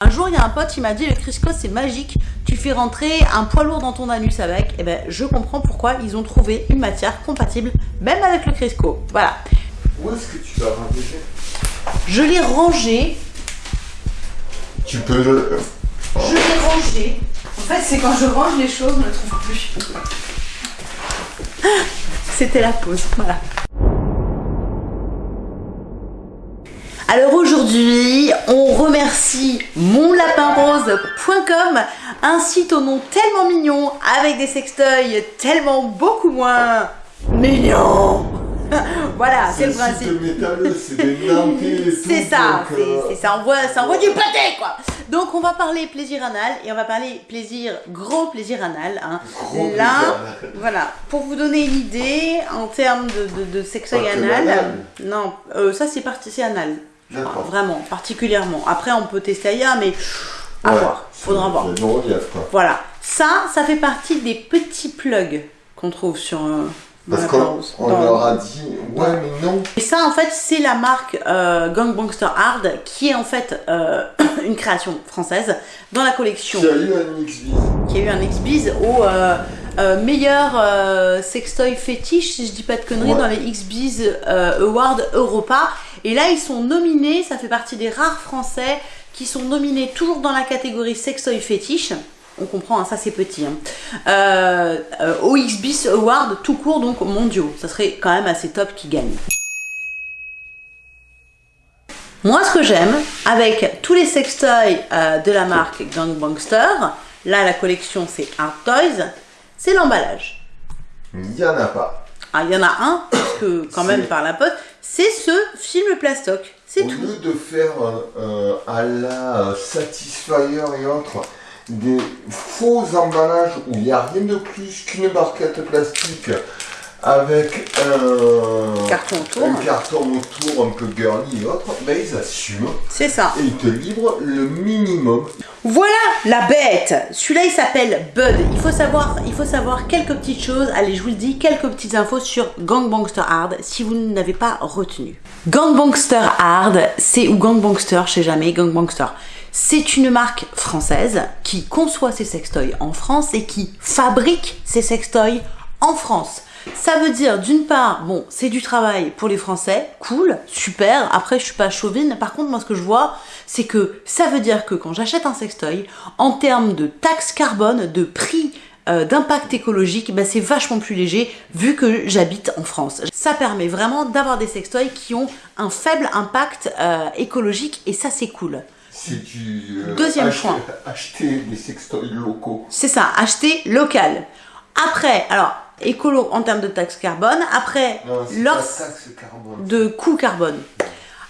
Un jour, il y a un pote qui m'a dit le Crisco c'est magique, tu fais rentrer un poids lourd dans ton anus avec. Et eh ben, je comprends pourquoi ils ont trouvé une matière compatible, même avec le Crisco. Voilà. Où est-ce que tu l'as rangé Je l'ai rangé. Tu peux le. Je l'ai rangé. En fait, c'est quand je range les choses, je ne le trouve plus. C'était la pause, voilà. Alors aujourd'hui, on remercie monlapinrose.com, un site au nom tellement mignon, avec des sextoys tellement beaucoup moins mignons. voilà, c'est le principe. C'est ça, euh, c'est ça, on voit, ça envoie du pâté quoi. Donc on va parler plaisir anal et on va parler plaisir, gros plaisir anal. Hein. Là, voilà, pour vous donner une idée en termes de, de, sextoy anal, non, euh, ça c'est parti, anal vraiment, particulièrement. Après, on peut tester ailleurs, mais à voir. Faudra voir. Voilà. Ça, ça fait partie des petits plugs qu'on trouve sur. Euh, Parce qu'on leur a dit, ouais, mais non. Et ça, en fait, c'est la marque euh, Gangbangster Hard, qui est en fait euh, une création française dans la collection. Qui a eu un X-Biz. Qui a eu un X-Biz au meilleur sextoy fétiche, si je dis pas de conneries, dans les X-Biz Awards Europa. Et là, ils sont nominés, ça fait partie des rares français qui sont nominés toujours dans la catégorie sextoy fétiche. On comprend, hein, ça c'est petit. Hein. Euh, euh, OXBIS Award tout court, donc mondiaux. Ça serait quand même assez top qui gagne. Moi, ce que j'aime avec tous les sextoys euh, de la marque Gangbangster, là la collection c'est Art Toys, c'est l'emballage. Il n'y en a pas. Ah, il y en a un, parce que quand même par la poste, c'est ce film plastoc. C'est tout. Au lieu de faire euh, à la Satisfyer et autres des faux emballages où il n'y a rien de plus qu'une barquette plastique avec un carton autour, un carton autour un peu girly et autres, ben ils assument. C'est ça. Et ils te livrent le minimum. Voilà la bête Celui-là il s'appelle Bud. Il faut, savoir, il faut savoir quelques petites choses. Allez, je vous le dis, quelques petites infos sur Gangbangster Hard si vous n'avez pas retenu. Gangbangster Hard, c'est ou Gangbangster, je sais jamais, Gangbangster. C'est une marque française qui conçoit ses sextoys en France et qui fabrique ses sextoys en France. Ça veut dire, d'une part, bon, c'est du travail pour les Français, cool, super, après je suis pas chauvine, par contre moi ce que je vois, c'est que ça veut dire que quand j'achète un sextoy, en termes de taxe carbone, de prix euh, d'impact écologique, bah, c'est vachement plus léger vu que j'habite en France. Ça permet vraiment d'avoir des sextoys qui ont un faible impact euh, écologique et ça c'est cool. C'est du euh, Deuxième point. Acheter des sextoys locaux. C'est ça, acheter local. Après, alors écolo en termes de taxe carbone. Après, leur de coût carbone.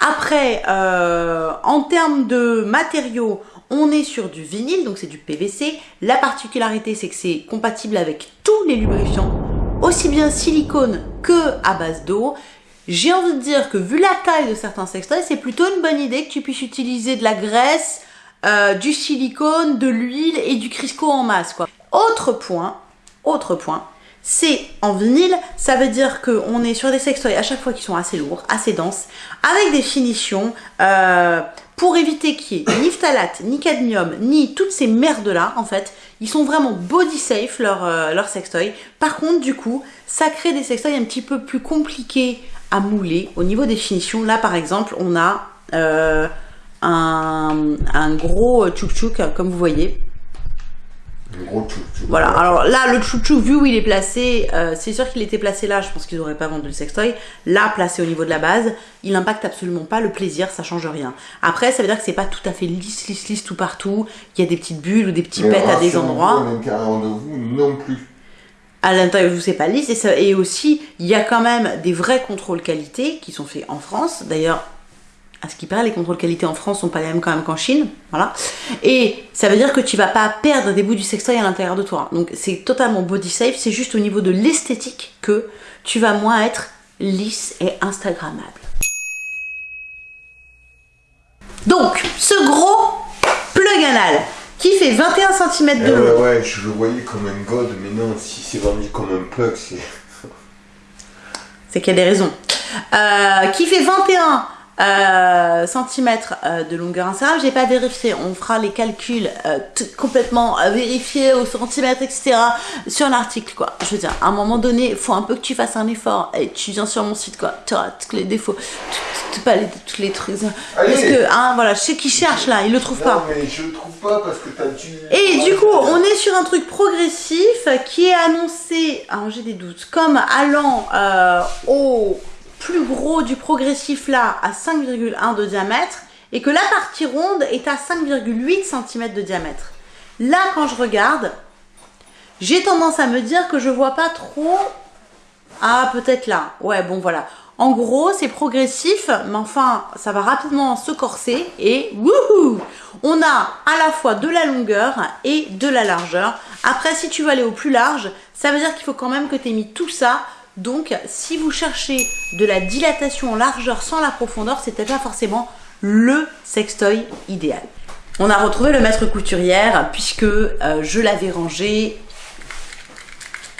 Après, euh, en termes de matériaux, on est sur du vinyle, donc c'est du PVC. La particularité, c'est que c'est compatible avec tous les lubrifiants, aussi bien silicone que à base d'eau. J'ai envie de dire que vu la taille de certains sextoys, c'est plutôt une bonne idée que tu puisses utiliser de la graisse, euh, du silicone, de l'huile et du Crisco en masse. Quoi. Autre point, autre point, c'est en vinyle, ça veut dire qu'on est sur des sextoys à chaque fois qui sont assez lourds, assez denses, avec des finitions euh, pour éviter qu'il y ait ni phtalate, ni cadmium, ni toutes ces merdes-là, en fait. Ils sont vraiment body safe, leurs euh, leur sextoys. Par contre, du coup, ça crée des sextoys un petit peu plus compliqués à mouler au niveau des finitions. Là, par exemple, on a euh, un, un, gros tchouk-tchouk, comme vous voyez, voilà, alors là, le chouchou, vu où il est placé, euh, c'est sûr qu'il était placé là, je pense qu'ils n'auraient pas vendu le sextoy. Là, placé au niveau de la base, il n'impacte absolument pas le plaisir, ça change rien. Après, ça veut dire que c'est pas tout à fait lisse, lisse, lisse tout partout. Il y a des petites bulles ou des petits pets à des endroits. À l'intérieur de vous, non plus. À l'intérieur de vous, c'est pas lisse. Et, ça, et aussi, il y a quand même des vrais contrôles qualité qui sont faits en France. D'ailleurs, à ce qui paraît, les contrôles qualité en France sont pas les mêmes quand même qu'en Chine, voilà. Et ça veut dire que tu vas pas perdre des bouts du sextoy à l'intérieur de toi. Donc c'est totalement body safe, c'est juste au niveau de l'esthétique que tu vas moins être lisse et instagrammable. Donc, ce gros plug anal qui fait 21 cm de eh long. ouais, je le voyais comme un god, mais non, si c'est vendu comme un plug, c'est... C'est qu'il y a des raisons. Euh, qui fait 21 euh, centimètres euh, de longueur insérable. J'ai pas vérifié. On fera les calculs euh, complètement vérifiés au centimètre, etc. sur l'article, quoi. Je veux dire, à un moment donné, il faut un peu que tu fasses un effort. Et tu viens sur mon site, quoi. Tu tous les défauts, pas les, tous les trucs. Parce que, hein, voilà, je sais qui cherche là, il le trouve pas. Non, mais je le trouve pas parce que t'as dû. Et du coup, on est sur un truc progressif qui est annoncé. Alors, j'ai des doutes. Comme allant au plus gros du progressif là à 5,1 de diamètre et que la partie ronde est à 5,8 cm de diamètre. Là, quand je regarde, j'ai tendance à me dire que je vois pas trop... Ah, peut-être là. Ouais, bon, voilà. En gros, c'est progressif, mais enfin, ça va rapidement se corser et wouhou On a à la fois de la longueur et de la largeur. Après, si tu veux aller au plus large, ça veut dire qu'il faut quand même que tu aies mis tout ça donc, si vous cherchez de la dilatation en largeur sans la profondeur, c'était pas forcément le sextoy idéal. On a retrouvé le maître couturière puisque euh, je l'avais rangé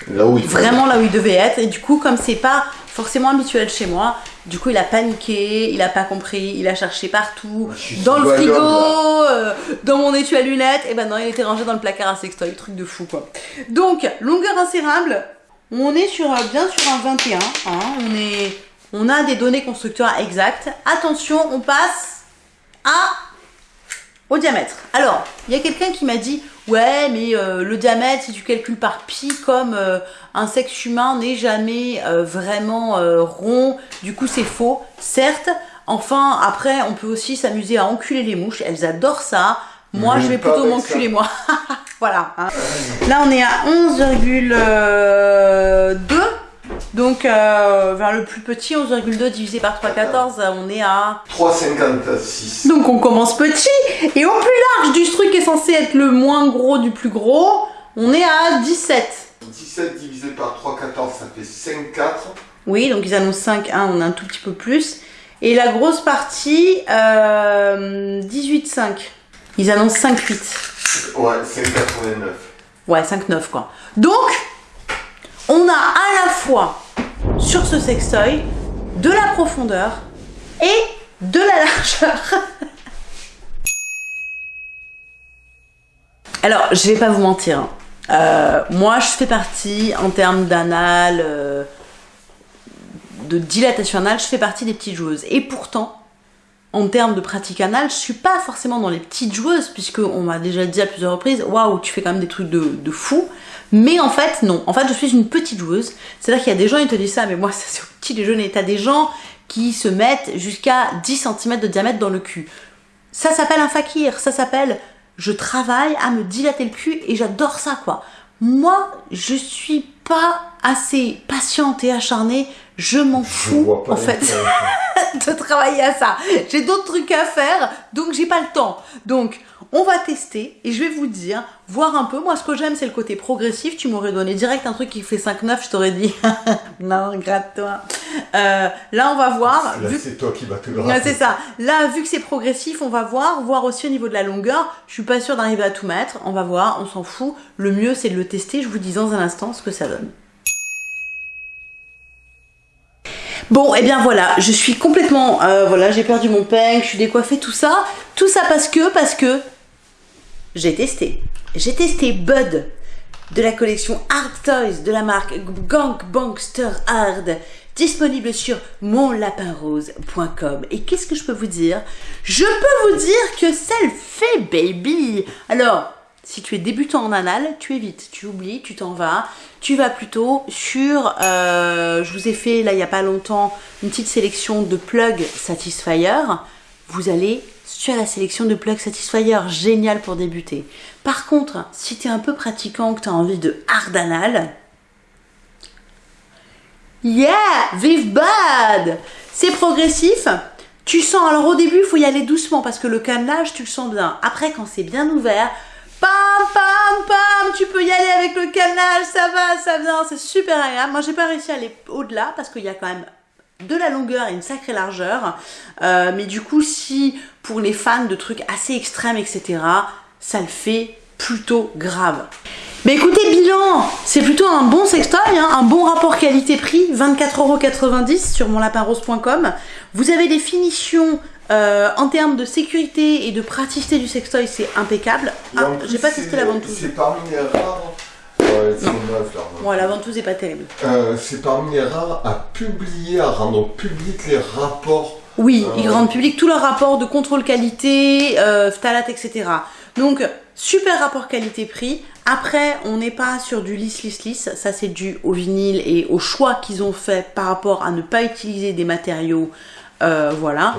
vraiment là où il devait être. Et du coup, comme c'est pas forcément habituel chez moi, du coup, il a paniqué, il a pas compris, il a cherché partout, dans le frigo, euh, dans mon étui à lunettes, et ben non, il était rangé dans le placard à sextoy, truc de fou quoi. Donc, longueur insérable, on est sur, euh, bien sur un 21. Hein. on, est, on a des données constructeurs exactes. Attention, on passe à, au diamètre. Alors, il y a quelqu'un qui m'a dit Ouais, mais euh, le diamètre, si tu calcules par pi, comme euh, un sexe humain n'est jamais vraiment rond, du coup c'est faux. Certes, enfin, après, on peut aussi s'amuser à enculer les mouches. Elles adorent ça. Moi, je vais plutôt m'enculer, moi. voilà. Hein. Là, on est à 11,2. Donc, euh, vers le plus petit, 11,2 divisé par 3,14, on est à... 3,56. Donc, on commence petit. Et au plus large du truc qui est censé être le moins gros du plus gros, on est à 17. 17 divisé par 3,14, ça fait 5,4. Oui, donc ils annoncent 5,1, on a un tout petit peu plus. Et la grosse partie, euh, 18,5. Ils annoncent 5,8. Ouais, 5,89. Ouais, 5,9 quoi. Donc, on a à la fois sur ce sextoy de la profondeur et de la largeur. Alors, je vais pas vous mentir. Hein. Euh, moi, je fais partie, en termes d'anal, euh, de dilatation anale, je fais partie des petites joueuses. Et pourtant, en termes de pratique anale, je suis pas forcément dans les petites joueuses, puisque on m'a déjà dit à plusieurs reprises, waouh, tu fais quand même des trucs de, fou. Mais en fait, non. En fait, je suis une petite joueuse. C'est-à-dire qu'il y a des gens, ils te disent ça, mais moi, c'est au petit déjeuner. T'as des gens qui se mettent jusqu'à 10 cm de diamètre dans le cul. Ça s'appelle un fakir. Ça s'appelle je travaille à me dilater le cul et j'adore ça, quoi. Moi, je suis pas assez patiente et acharnée. Je m'en fous, en fait. de travailler à ça. J'ai d'autres trucs à faire, donc j'ai pas le temps. Donc, on va tester et je vais vous dire, voir un peu. Moi, ce que j'aime, c'est le côté progressif. Tu m'aurais donné direct un truc qui fait 5-9, je t'aurais dit, non, gratte-toi. Euh, là, on va voir. Là, c'est toi qui vas te gratter. c'est ça. Là, vu que c'est progressif, on va voir. Voir aussi au niveau de la longueur. Je suis pas sûre d'arriver à tout mettre. On va voir, on s'en fout. Le mieux, c'est de le tester. Je vous dis dans un instant ce que ça donne. Bon, et eh bien voilà, je suis complètement, euh, voilà, j'ai perdu mon peigne, je suis décoiffée, tout ça. Tout ça parce que, parce que j'ai testé. J'ai testé Bud de la collection Hard Toys de la marque Gang Bankster Hard disponible sur monlapinrose.com. Et qu'est-ce que je peux vous dire? Je peux vous dire que ça le fait, baby Alors, si tu es débutant en anal, tu évites, tu oublies, tu t'en vas. Tu vas plutôt sur, euh, je vous ai fait là il n'y a pas longtemps une petite sélection de plugs Satisfyer. Vous allez sur la sélection de plugs Satisfyer, génial pour débuter. Par contre, si tu es un peu pratiquant, que tu as envie de hard anal, yeah, vive bad C'est progressif, tu sens, alors au début, il faut y aller doucement parce que le cannelage, tu le sens bien. Après, quand c'est bien ouvert, Pam, pam, pam, tu peux y aller avec le canal, ça va, ça vient, c'est super agréable. Moi, j'ai pas réussi à aller au-delà parce qu'il y a quand même de la longueur et une sacrée largeur. Euh, mais du coup, si pour les fans de trucs assez extrêmes, etc., ça le fait plutôt grave. Mais écoutez, bilan, c'est plutôt un bon sextoy, hein, un bon rapport qualité-prix, 24,90€ sur monlapinrose.com. Vous avez des finitions euh, en termes de sécurité et de praticité du sextoy, c'est impeccable. Ah, j'ai pas testé la ventouse. C'est parmi les rares. Ouais, c'est. Bon, la ventouse est pas terrible. Euh, c'est parmi les rares à publier, à rendre public les rapports. Oui, Euh, ils rendent public tous leurs rapports de contrôle qualité, phtalate, etc. Donc, super rapport qualité-prix. Après, on n'est pas sur du lisse, lisse, lisse. Ça, c'est dû au vinyle et au choix qu'ils ont fait par rapport à ne pas utiliser des matériaux, voilà.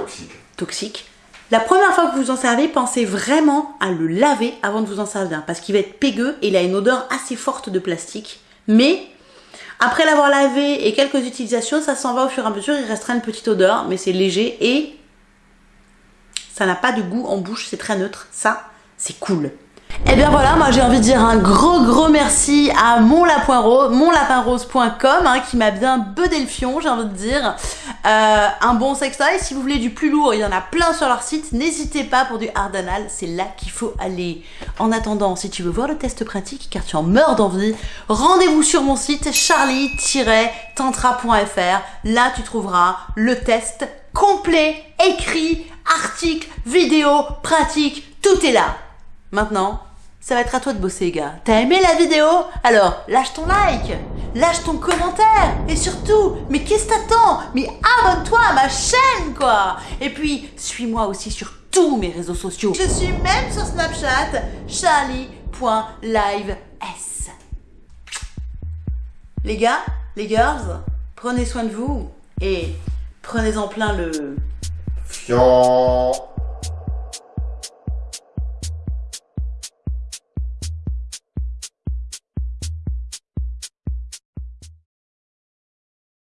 Toxiques. La première fois que vous en servez, pensez vraiment à le laver avant de vous en servir. Parce qu'il va être pégueux et il a une odeur assez forte de plastique. Mais après l'avoir lavé et quelques utilisations, ça s'en va au fur et à mesure. Il restera une petite odeur, mais c'est léger et ça n'a pas de goût en bouche. C'est très neutre. Ça, c'est cool. Et bien voilà, moi j'ai envie de dire un gros gros merci à mon lapin rose, monlapinrose.com hein, qui m'a bien bedé le fion, j'ai envie de dire. Euh, un bon sextoy, si vous voulez du plus lourd, il y en a plein sur leur site. N'hésitez pas pour du ardanal, c'est là qu'il faut aller. En attendant, si tu veux voir le test pratique, car tu en meurs d'envie, rendez-vous sur mon site charlie-tantra.fr. Là, tu trouveras le test complet, écrit, article, vidéo, pratique, tout est là. Maintenant, ça va être à toi de bosser, gars. T'as aimé la vidéo? Alors, lâche ton like, lâche ton commentaire, et surtout, mais qu'est-ce que t'attends? Mais abonne-toi à ma chaîne, quoi Et puis, suis-moi aussi sur tous mes réseaux sociaux. Je suis même sur Snapchat, charlie.lives. Les gars, les girls, prenez soin de vous, et prenez en plein le...